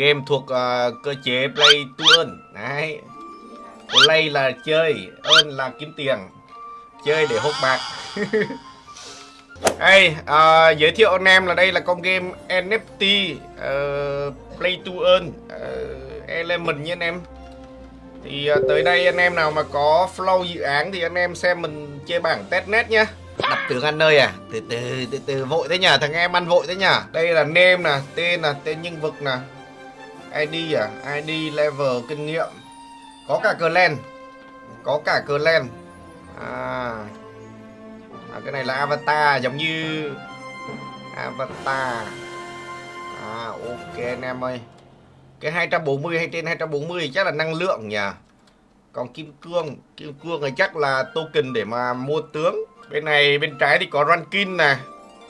game thuộc uh, cơ chế play to earn. Đấy. Play là chơi earn là kiếm tiền. Chơi để hốt bạc. Hey, uh, giới thiệu anh em là đây là con game NFT uh, Play to Earn. Uh, Element nha anh em. Thì uh, tới đây anh em nào mà có flow dự án thì anh em xem mình chơi bảng testnet nhá Đặt tướng ăn nơi à? Từ từ từ từ vội thế nhờ thằng em ăn vội thế nhờ. Đây là name nè, tên là tên nhân vật nè ID à, ID level kinh nghiệm. Có cả clan. Có cả clan. À. À, cái này là avatar giống như avatar. À ok anh em ơi. Cái 240 hay trên 240 chắc là năng lượng nhỉ? Còn kim cương kim cương này chắc là token để mà mua tướng. Bên này bên trái thì có ranking nè.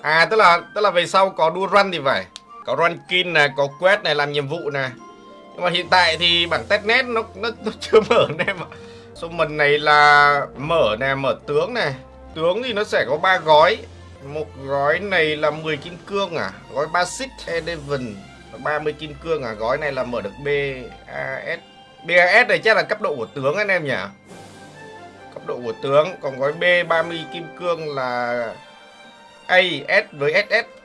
À tức là tức là về sau có đua run thì phải có rankin này, có quest này làm nhiệm vụ này. nhưng mà hiện tại thì bảng testnet nó nó, nó chưa mở anh em ạ. Số mình này là mở nè mở tướng này Tướng thì nó sẽ có ba gói. Một gói này là 10 kim cương à? Gói Basic Eleven 30 kim cương à? Gói này là mở được BAS BAS này chắc là cấp độ của tướng anh em nhỉ? Cấp độ của tướng. Còn gói B 30 kim cương là as với SS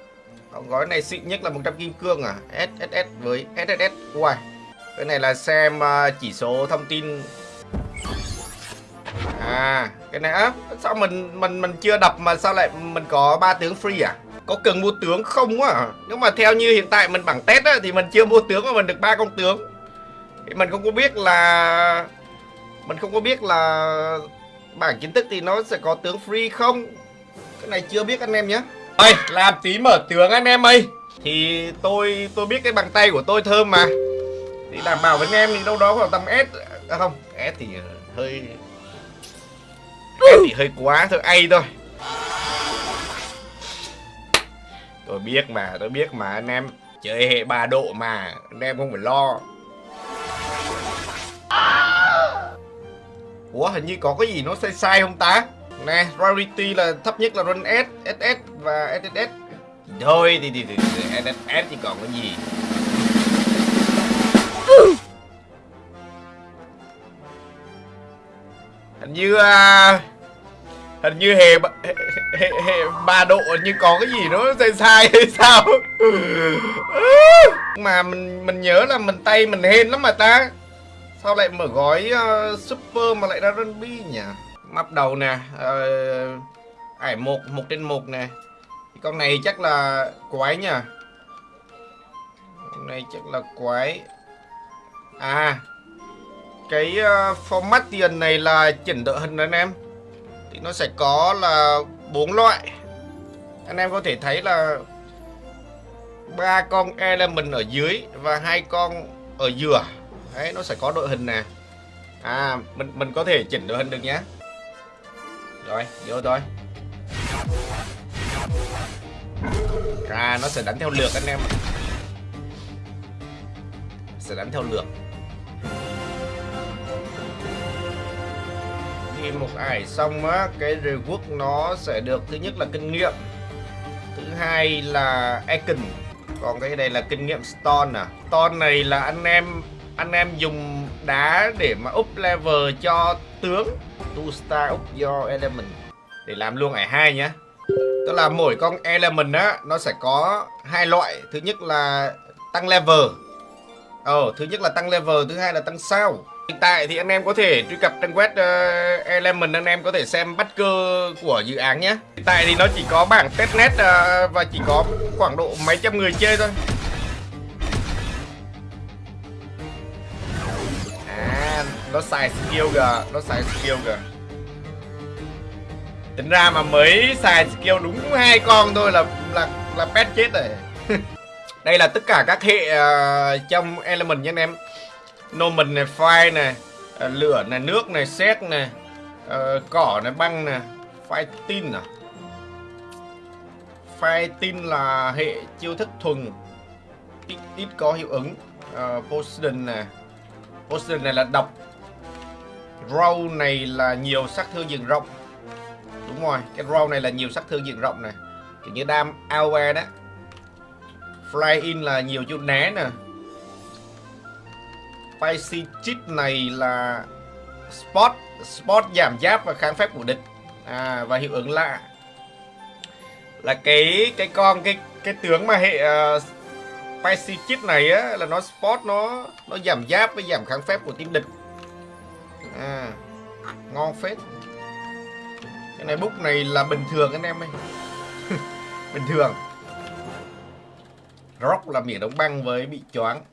gói này xịn nhất là 100 kim cương à SSS với SSS Uầy, Cái này là xem ờ, chỉ số thông tin À cái này á sao mình mình mình chưa đập mà sao lại mình có ba tướng free à? Có cần mua tướng không á? Nếu mà theo như hiện tại mình bảng test á, thì mình chưa mua tướng mà mình được ba con tướng. Thì mình không có biết là, mình không có biết là bảng kiến thức thì nó sẽ có tướng free không. Cái này chưa biết anh em nhé. Ơi, làm tí mở tướng anh em ơi. Thì tôi tôi biết cái bằng tay của tôi thơm mà. Thì đảm bảo với anh em thì đâu đó khoảng tầm S à không, S thì hơi s thì hơi quá thôi ai thôi Tôi biết mà, tôi biết mà anh em Chơi hệ ba độ mà Anh em không phải lo Ủa hình như có cái gì nó sai sai không ta Nè, rarity là thấp nhất là run S, SS và SSS Thôi thì, thì, thì, thì SSS thì còn cái gì? Hình như uh, hình như hề hệ, hệ, ba độ như có cái gì nó sai sai hay sao? Mà mình mình nhớ là mình tay mình hên lắm mà ta. Sao lại mở gói uh, super mà lại ra run bi nhỉ map đầu nè ải một một trên một nè. Con này chắc là quái nha, con này chắc là quái. À cái ờ, uh, format tiền này là chỉnh đội hình anh em. Thì nó sẽ có là bốn loại. Anh em có thể thấy là ba con element ở dưới và hai con ở giữa. Đấy nó sẽ có đội hình nè. À mình mình có thể chỉnh đội hình được nhé rồi, vô thôi. À nó sẽ đánh theo lượt anh em sẽ đánh theo lượt. Khi một ải xong á, cái reward nó sẽ được, thứ nhất là kinh nghiệm. Thứ hai là icon. Còn cái này là kinh nghiệm stone à. Stone này là anh em anh em dùng đá để mà up level cho tướng two star up your element. Để làm luôn ải hai nhá. Tức là mỗi con element á nó sẽ có hai loại. Thứ nhất là tăng level. Ờ thứ nhất là tăng level thứ hai là tăng sao. Hiện tại thì anh em có thể truy cập trang web uh, Element anh em có thể xem bắt cơ của dự án nhé Hiện tại thì nó chỉ có bảng testnet uh, và chỉ có khoảng độ mấy trăm người chơi thôi. Nó xài skill kìa, nó xài skill kìa Tính ra mà mới xài skill đúng hai con thôi là là là pet chết rồi Đây là tất cả các hệ uh, trong Element nha anh em nomen này, fire này, uh, lửa này, nước này, xét này, uh, cỏ này, băng này, fire tin à. Fire tin là hệ chiêu thức thuần ít, ít có hiệu ứng. uh, Poison này, Poison này là độc. Row này là nhiều sát thương diện rộng. Đúng rồi, cái row này là nhiều sát thương diện rộng này. Kiểu như đam AOE đó. Fly in là nhiều chỗ né nè spicy chip này là spot spot giảm giáp và kháng phép của địch à, và hiệu ứng lạ là cái cái con cái cái tướng mà hệ à, uh, spicy chip này á là nó spot nó nó giảm giáp với giảm kháng phép của team địch à, ngon phết. Cái này book này là bình thường anh em ơi. Bình thường. Rock là miệng đóng băng với bị choáng.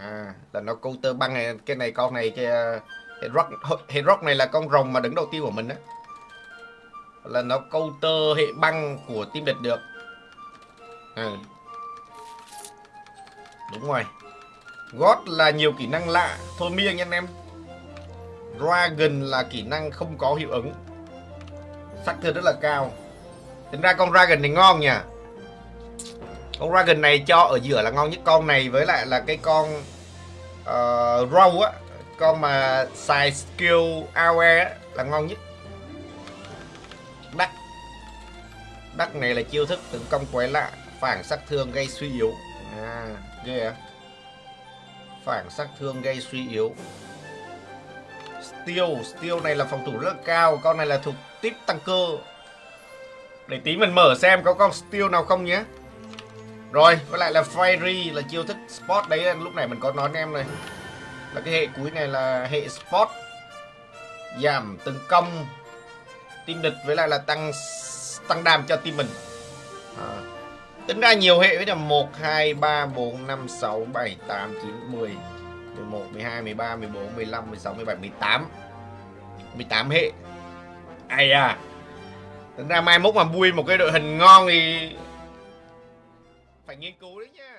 À là nó câu tơ băng này cái này con này cái rock hệ rock này là con rồng mà đứng đầu tiên của mình á. Là nó câu tơ hệ băng của team địch được. À. đúng rồi. God là nhiều kỹ năng lạ. Thôi miêng anh em. Dragon là kỹ năng không có hiệu ứng. Sắc thương rất là cao. Tính ra con Dragon này ngon nha con Dragon này cho ở giữa là ngon nhất con này với lại là cái con ờ, uh, Row á con mà xài skill AOE á là ngon nhất. Đắc. Đắc này là chiêu thức tấn công quái lạ phản sát thương gây suy yếu. À ghê yeah. phản sát thương gây suy yếu. Steel, Steel này là phòng thủ rất cao Con này là thuộc tiếp tăng cơ. Để tí mình mở xem có con Steel nào không nhé. Rồi, với lại là Fiery là chiêu thức Spot đấy lúc này mình có nói em này. Là cái hệ cuối này là hệ Spot. Giảm tấn công. Team địch với lại là tăng tăng đam cho team mình. À. Tính ra nhiều hệ với là 1, 2, 3, 4, 5, 6, 7, 8, 9, 10 11, 12, 13, 14, 15, 16, 17, 18 18 hệ. Ây à Tính ra mai mốt mà vui một cái đội hình ngon thì Phải nghiên cứu đấy nha.